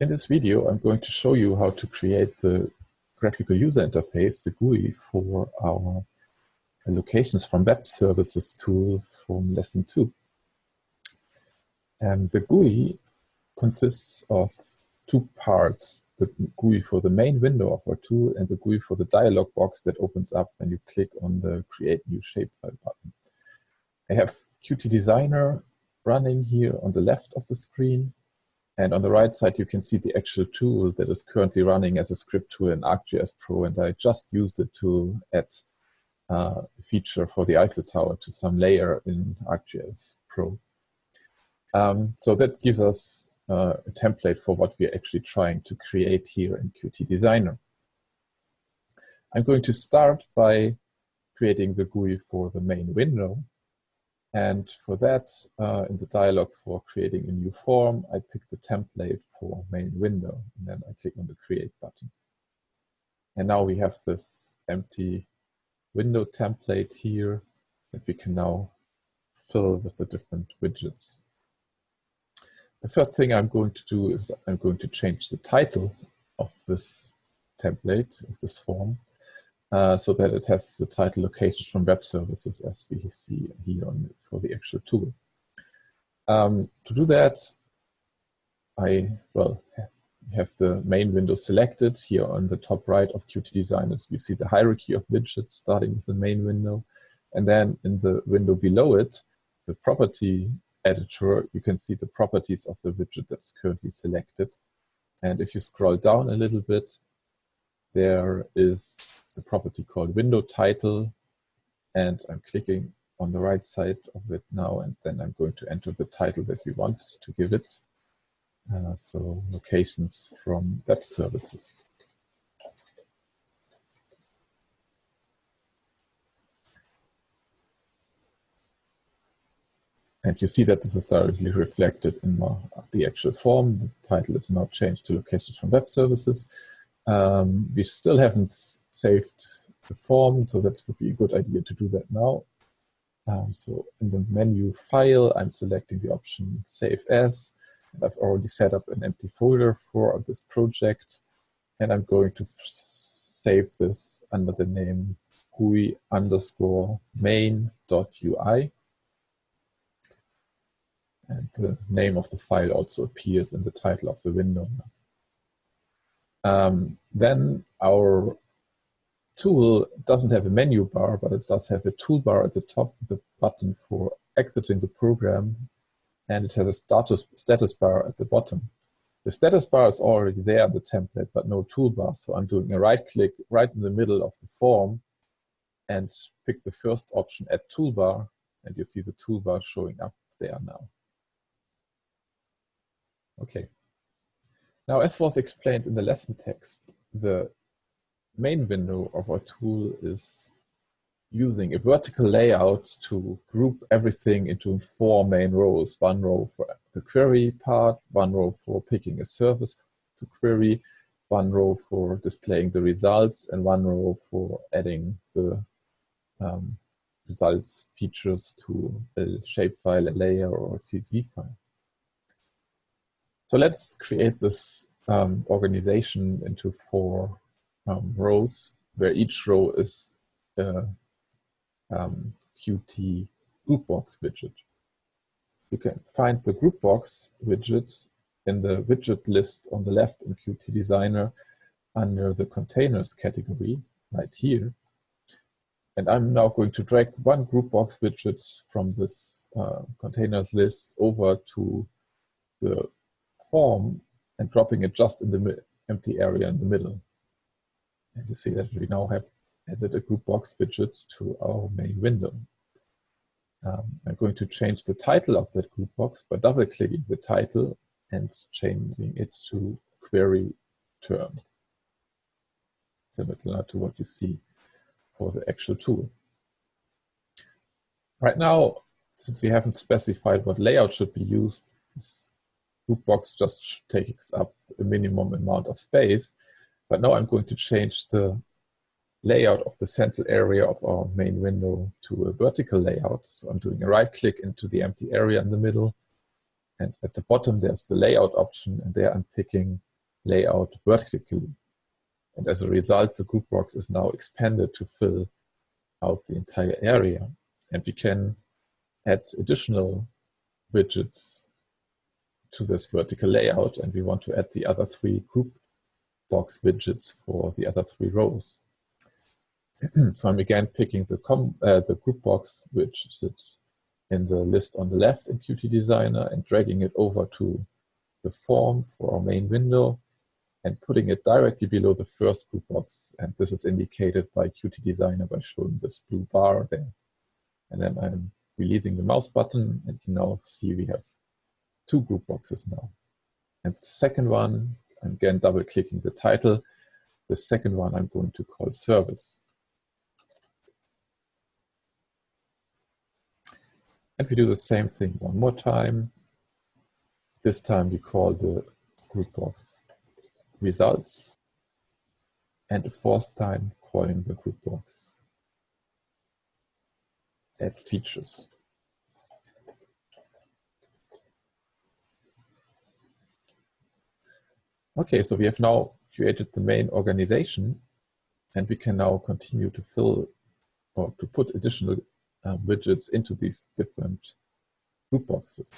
In this video, I'm going to show you how to create the graphical user interface, the GUI, for our locations from web services tool from lesson two. And the GUI consists of two parts, the GUI for the main window of our tool and the GUI for the dialog box that opens up when you click on the create new shapefile button. I have Qt Designer running here on the left of the screen and on the right side, you can see the actual tool that is currently running as a script tool in ArcGIS Pro. And I just used it to add uh, a feature for the Eiffel Tower to some layer in ArcGIS Pro. Um, so that gives us uh, a template for what we're actually trying to create here in Qt Designer. I'm going to start by creating the GUI for the main window. And for that, uh, in the dialog for creating a new form, I pick the template for main window, and then I click on the create button. And now we have this empty window template here that we can now fill with the different widgets. The first thing I'm going to do is I'm going to change the title of this template, of this form, uh, so that it has the title located from web services as we see here on, for the actual tool. Um, to do that, I, well, have the main window selected here on the top right of Qt Designers. You see the hierarchy of widgets starting with the main window. And then in the window below it, the property editor, you can see the properties of the widget that's currently selected. And if you scroll down a little bit, there is a property called window title and I'm clicking on the right side of it now and then I'm going to enter the title that we want to give it. Uh, so locations from web services. And you see that this is directly reflected in the actual form. The title is now changed to locations from web services. Um, we still haven't saved the form, so that would be a good idea to do that now. Um, so in the menu File, I'm selecting the option Save As. I've already set up an empty folder for this project. And I'm going to save this under the name GUI underscore main.ui. And the name of the file also appears in the title of the window. Um, then our tool doesn't have a menu bar, but it does have a toolbar at the top with a button for exiting the program, and it has a status, status bar at the bottom. The status bar is already there in the template, but no toolbar, so I'm doing a right click right in the middle of the form and pick the first option, Add Toolbar, and you see the toolbar showing up there now. Okay. Now, as was explained in the lesson text, the main window of our tool is using a vertical layout to group everything into four main rows. One row for the query part, one row for picking a service to query, one row for displaying the results, and one row for adding the um, results features to a shapefile, a layer, or a CSV file. So let's create this um, organization into four um, rows, where each row is a um, Qt Groupbox widget. You can find the group box widget in the widget list on the left in Qt Designer under the containers category right here. And I'm now going to drag one group box widget from this uh, containers list over to the form and dropping it just in the empty area in the middle. And you see that we now have added a group box widget to our main window. Um, I'm going to change the title of that group box by double-clicking the title and changing it to query term, similar to what you see for the actual tool. Right now, since we haven't specified what layout should be used, this Groupbox just takes up a minimum amount of space. But now I'm going to change the layout of the central area of our main window to a vertical layout. So I'm doing a right click into the empty area in the middle. And at the bottom, there's the layout option. And there I'm picking layout vertically. And as a result, the group box is now expanded to fill out the entire area. And we can add additional widgets to this vertical layout. And we want to add the other three group box widgets for the other three rows. so I'm again picking the, com uh, the group box widgets in the list on the left in Qt Designer and dragging it over to the form for our main window and putting it directly below the first group box. And this is indicated by Qt Designer by showing this blue bar there. And then I'm releasing the mouse button and you now see we have two group boxes now. And second one, I'm again double clicking the title. The second one I'm going to call service. And we do the same thing one more time. This time we call the group box results and fourth time calling the group box add features. Okay, so we have now created the main organization and we can now continue to fill or to put additional uh, widgets into these different group boxes.